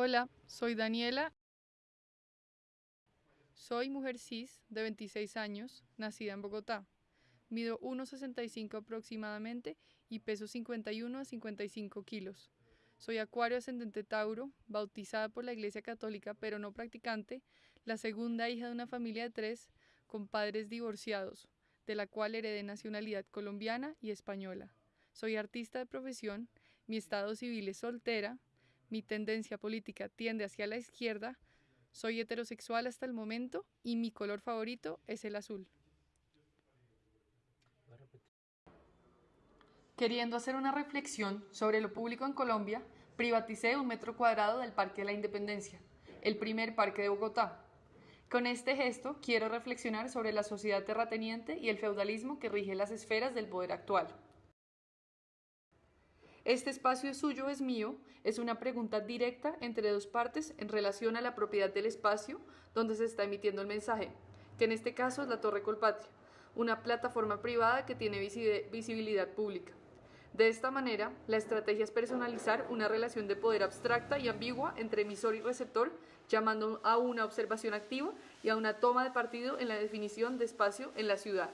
Hola, soy Daniela. Soy mujer cis de 26 años, nacida en Bogotá. Mido 1,65 aproximadamente y peso 51 a 55 kilos. Soy acuario ascendente Tauro, bautizada por la Iglesia Católica pero no practicante, la segunda hija de una familia de tres con padres divorciados, de la cual heredé nacionalidad colombiana y española. Soy artista de profesión, mi estado civil es soltera, mi tendencia política tiende hacia la izquierda, soy heterosexual hasta el momento y mi color favorito es el azul. Queriendo hacer una reflexión sobre lo público en Colombia, privaticé un metro cuadrado del Parque de la Independencia, el primer parque de Bogotá. Con este gesto quiero reflexionar sobre la sociedad terrateniente y el feudalismo que rige las esferas del poder actual. ¿Este espacio es suyo es mío? Es una pregunta directa entre dos partes en relación a la propiedad del espacio donde se está emitiendo el mensaje, que en este caso es la Torre Colpatria, una plataforma privada que tiene visibilidad pública. De esta manera, la estrategia es personalizar una relación de poder abstracta y ambigua entre emisor y receptor, llamando a una observación activa y a una toma de partido en la definición de espacio en la ciudad.